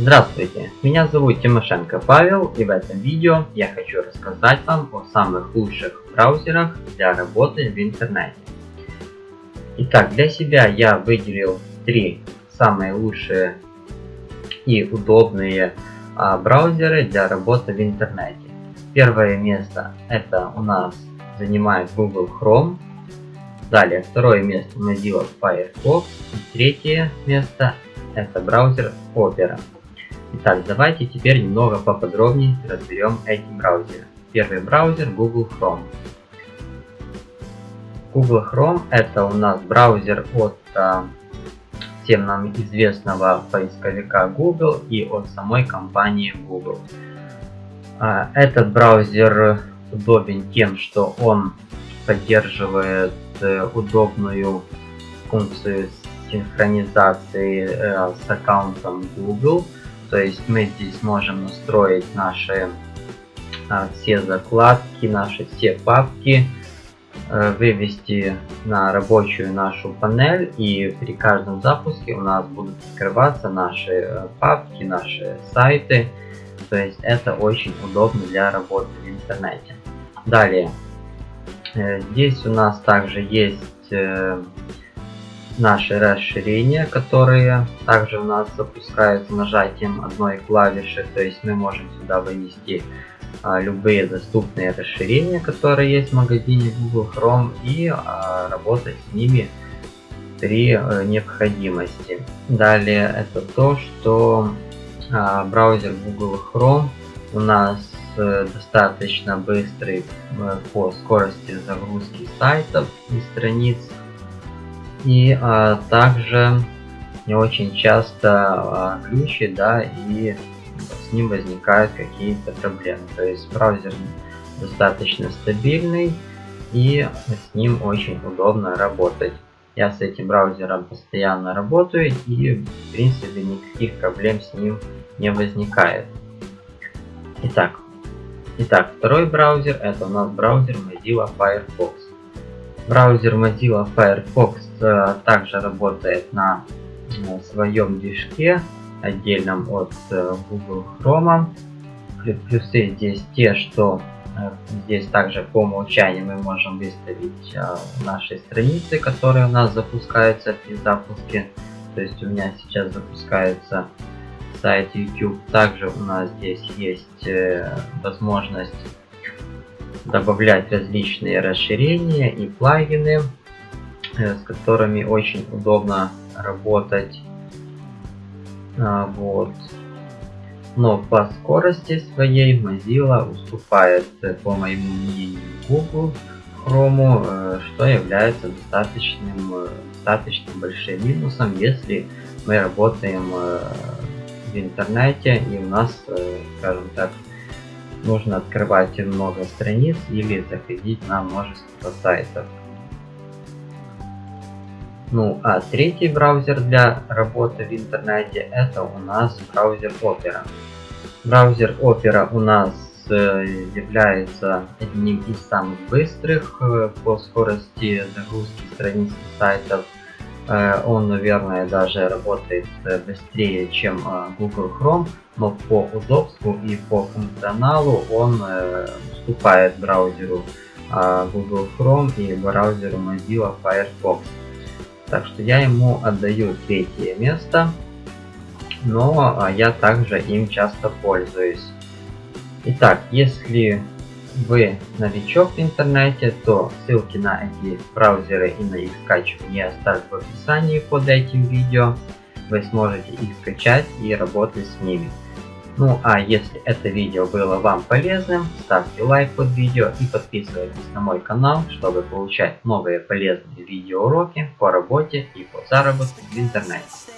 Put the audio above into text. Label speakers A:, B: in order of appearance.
A: Здравствуйте, меня зовут Тимошенко Павел и в этом видео я хочу рассказать вам о самых лучших браузерах для работы в интернете. Итак, для себя я выделил три самые лучшие и удобные а, браузеры для работы в интернете. Первое место это у нас занимает Google Chrome. Далее второе место Mozilla Firefox. И третье место это браузер Opera. Итак, давайте теперь немного поподробнее разберем эти браузеры. Первый браузер Google Chrome. Google Chrome это у нас браузер от а, всем нам известного поисковика Google и от самой компании Google. А, этот браузер удобен тем, что он поддерживает э, удобную функцию синхронизации э, с аккаунтом Google то есть мы здесь можем настроить наши а, все закладки, наши все папки, а, вывести на рабочую нашу панель и при каждом запуске у нас будут открываться наши э, папки, наши сайты. То есть это очень удобно для работы в интернете. Далее, э, здесь у нас также есть э, наши расширения, которые также у нас запускаются нажатием одной клавиши. То есть мы можем сюда вынести а, любые доступные расширения, которые есть в магазине Google Chrome и а, работать с ними при а, необходимости. Далее это то, что а, браузер Google Chrome у нас э, достаточно быстрый э, по скорости загрузки сайтов и страниц и а, также не очень часто а, глючит, да, и с ним возникают какие-то проблемы. То есть браузер достаточно стабильный и с ним очень удобно работать. Я с этим браузером постоянно работаю и в принципе никаких проблем с ним не возникает. Итак, итак второй браузер это у нас браузер Mozilla Firefox. Браузер Mozilla Firefox Э, также работает на э, своем движке отдельном от э, Google Chrome. Плюсы здесь те, что здесь также по умолчанию мы можем выставить наши страницы, которые у нас запускаются при запуске. То есть у меня сейчас запускается сайт YouTube. Также у нас здесь есть возможность добавлять различные расширения и плагины Э, с которыми очень удобно работать. А, вот. Но по скорости своей Mozilla уступает, э, по моему мнению, Google Chrome, э, что является достаточным, достаточно большим минусом, если мы работаем в интернете и у нас, скажем так, нужно открывать много страниц или заходить на множество сайтов. Ну а третий браузер для работы в интернете это у нас браузер Opera. Браузер Opera у нас э, является одним из самых быстрых э, по скорости загрузки страниц сайтов. Э, он, наверное, даже работает быстрее, чем Google Chrome, но по удобству и по функционалу он уступает браузеру Google Chrome и браузеру Mozilla Firefox. Так что я ему отдаю третье место, но я также им часто пользуюсь. Итак, если вы новичок в интернете, то ссылки на эти браузеры и на их скачивание оставлю в описании под этим видео. Вы сможете их скачать и работать с ними. Ну а если это видео было вам полезным, ставьте лайк под видео и подписывайтесь на мой канал, чтобы получать новые полезные видеоуроки по работе и по заработку в интернете.